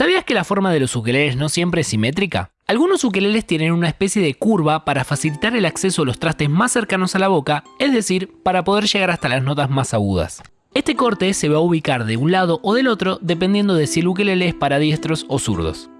¿Sabías que la forma de los ukeleles no siempre es simétrica? Algunos ukeleles tienen una especie de curva para facilitar el acceso a los trastes más cercanos a la boca, es decir, para poder llegar hasta las notas más agudas. Este corte se va a ubicar de un lado o del otro dependiendo de si el ukelele es para diestros o zurdos.